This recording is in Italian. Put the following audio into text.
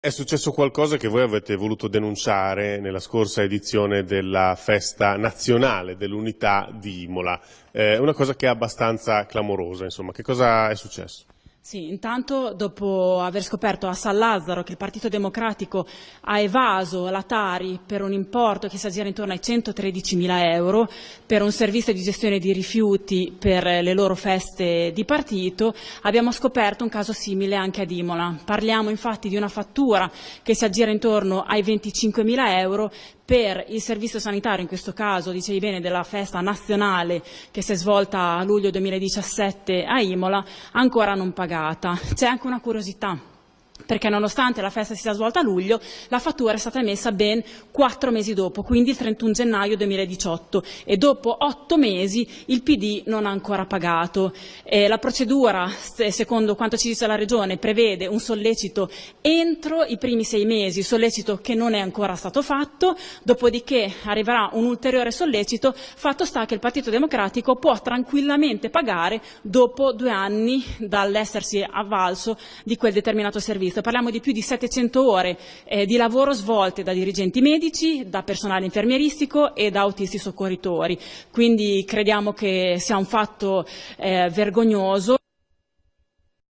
È successo qualcosa che voi avete voluto denunciare nella scorsa edizione della festa nazionale dell'unità di Imola, eh, una cosa che è abbastanza clamorosa, insomma, che cosa è successo? Sì, intanto dopo aver scoperto a San Lazzaro che il Partito Democratico ha evaso la Tari per un importo che si aggira intorno ai 113 mila euro per un servizio di gestione di rifiuti per le loro feste di partito, abbiamo scoperto un caso simile anche ad Imola. Parliamo infatti di una fattura che si aggira intorno ai 25 mila euro per il servizio sanitario, in questo caso, dicevi bene, della festa nazionale che si è svolta a luglio 2017 a Imola, ancora non pagata. C'è anche una curiosità perché nonostante la festa si sia svolta a luglio, la fattura è stata emessa ben quattro mesi dopo, quindi il 31 gennaio 2018 e dopo otto mesi il PD non ha ancora pagato. Eh, la procedura, secondo quanto ci dice la Regione, prevede un sollecito entro i primi sei mesi, sollecito che non è ancora stato fatto, dopodiché arriverà un ulteriore sollecito, fatto sta che il Partito Democratico può tranquillamente pagare dopo due anni dall'essersi avvalso di quel determinato servizio servizio. Parliamo di più di 700 ore eh, di lavoro svolte da dirigenti medici, da personale infermieristico e da autisti soccorritori. Quindi crediamo che sia un fatto eh, vergognoso.